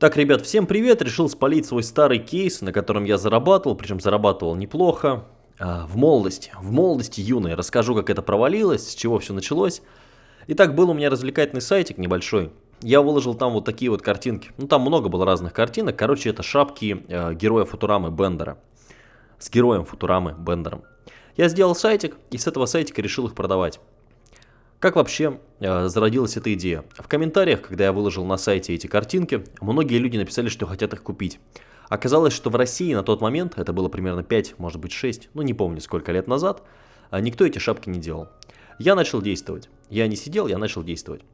Так, ребят, всем привет! Решил спалить свой старый кейс, на котором я зарабатывал, причем зарабатывал неплохо. А, в молодости, в молодости юной. Расскажу, как это провалилось, с чего все началось. Итак, был у меня развлекательный сайтик небольшой. Я выложил там вот такие вот картинки. Ну, там много было разных картинок. Короче, это шапки э, героя Футурамы Бендера. С героем Футурамы Бендером. Я сделал сайтик, и с этого сайтика решил их продавать. Как вообще э, зародилась эта идея? В комментариях, когда я выложил на сайте эти картинки, многие люди написали, что хотят их купить. Оказалось, что в России на тот момент, это было примерно 5, может быть 6, ну не помню сколько лет назад, э, никто эти шапки не делал. Я начал действовать. Я не сидел, я начал действовать.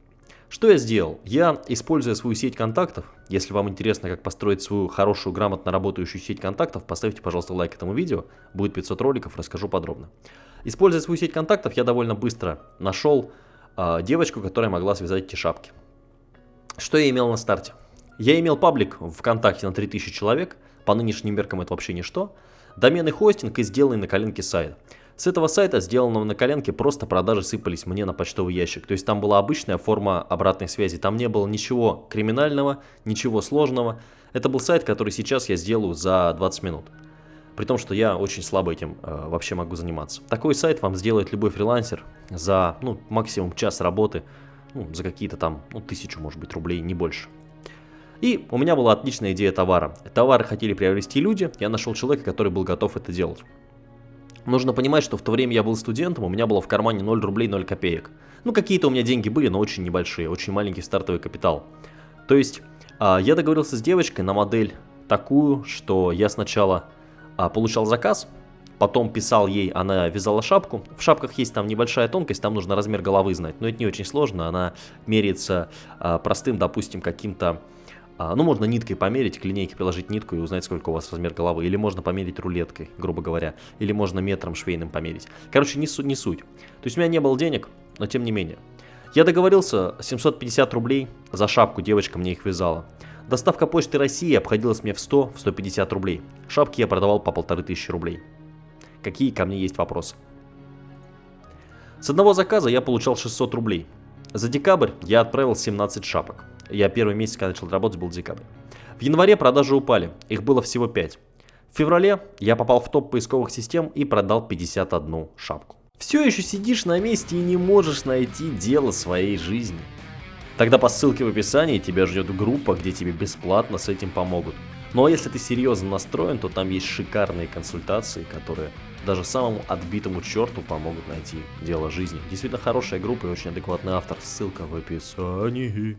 Что я сделал? Я, используя свою сеть контактов, если вам интересно, как построить свою хорошую, грамотно работающую сеть контактов, поставьте, пожалуйста, лайк этому видео, будет 500 роликов, расскажу подробно. Используя свою сеть контактов, я довольно быстро нашел э, девочку, которая могла связать эти шапки. Что я имел на старте? Я имел паблик ВКонтакте на 3000 человек, по нынешним меркам это вообще ничто, доменный хостинг и сделанный на коленке сайт. С этого сайта, сделанного на коленке, просто продажи сыпались мне на почтовый ящик. То есть там была обычная форма обратной связи. Там не было ничего криминального, ничего сложного. Это был сайт, который сейчас я сделаю за 20 минут. При том, что я очень слабо этим э, вообще могу заниматься. Такой сайт вам сделает любой фрилансер за ну, максимум час работы, ну, за какие-то там, ну, тысячу, может быть, рублей, не больше. И у меня была отличная идея товара. Товары хотели приобрести люди, я нашел человека, который был готов это делать. Нужно понимать, что в то время я был студентом, у меня было в кармане 0 рублей 0 копеек. Ну, какие-то у меня деньги были, но очень небольшие, очень маленький стартовый капитал. То есть, а, я договорился с девочкой на модель такую, что я сначала а, получал заказ, потом писал ей, она вязала шапку. В шапках есть там небольшая тонкость, там нужно размер головы знать, но это не очень сложно, она меряется а, простым, допустим, каким-то а, ну, можно ниткой померить, к линейке приложить нитку и узнать, сколько у вас размер головы. Или можно померить рулеткой, грубо говоря. Или можно метром швейным померить. Короче, не, су не суть. То есть у меня не было денег, но тем не менее. Я договорился, 750 рублей за шапку девочка мне их вязала. Доставка почты России обходилась мне в 100-150 рублей. Шапки я продавал по 1500 рублей. Какие ко мне есть вопросы? С одного заказа я получал 600 рублей. За декабрь я отправил 17 шапок. Я первый месяц, когда начал работать, был декабрь. В январе продажи упали, их было всего 5. В феврале я попал в топ поисковых систем и продал 51 шапку. Все еще сидишь на месте и не можешь найти дело своей жизни. Тогда по ссылке в описании тебя ждет группа, где тебе бесплатно с этим помогут. Ну а если ты серьезно настроен, то там есть шикарные консультации, которые даже самому отбитому черту помогут найти дело жизни. Действительно хорошая группа и очень адекватный автор. Ссылка в описании.